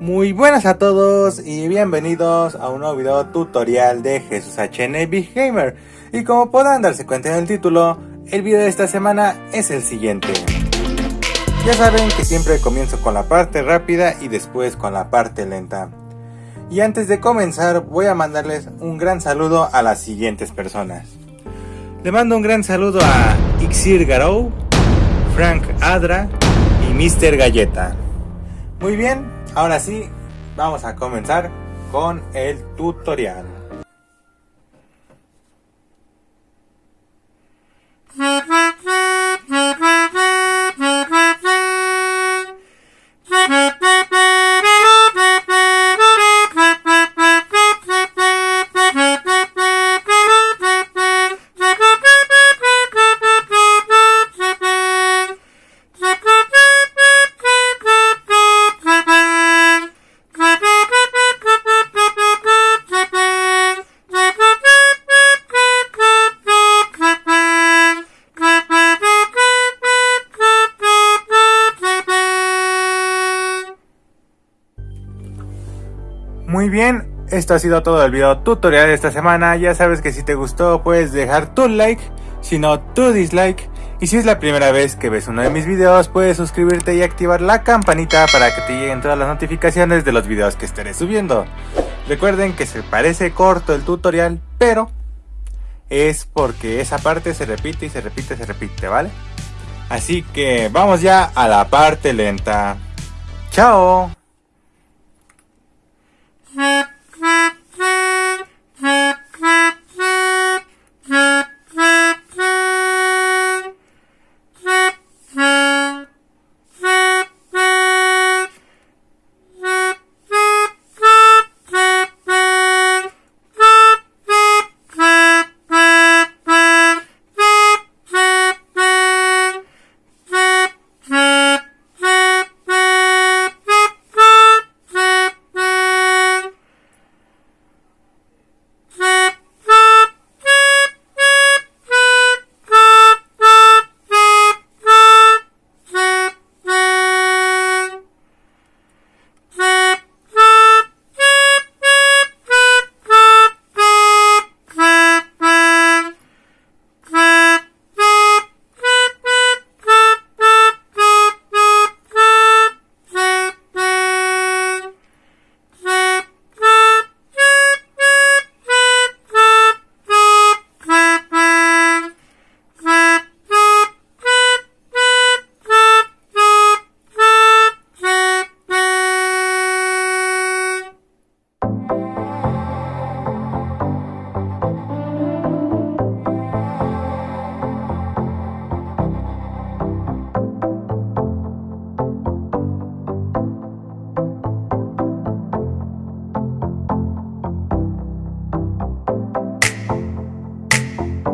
Muy buenas a todos y bienvenidos a un nuevo video tutorial de Jesús HN Big Gamer. Y como podrán darse cuenta en el título, el video de esta semana es el siguiente. Ya saben que siempre comienzo con la parte rápida y después con la parte lenta. Y antes de comenzar voy a mandarles un gran saludo a las siguientes personas. Le mando un gran saludo a Ixir Garou, Frank Adra y Mr. Galleta. Muy bien, ahora sí, vamos a comenzar con el tutorial. Muy bien, esto ha sido todo el video tutorial de esta semana. Ya sabes que si te gustó puedes dejar tu like, si no tu dislike. Y si es la primera vez que ves uno de mis videos puedes suscribirte y activar la campanita para que te lleguen todas las notificaciones de los videos que estaré subiendo. Recuerden que se parece corto el tutorial, pero es porque esa parte se repite y se repite y se repite, ¿vale? Así que vamos ya a la parte lenta. ¡Chao! Ha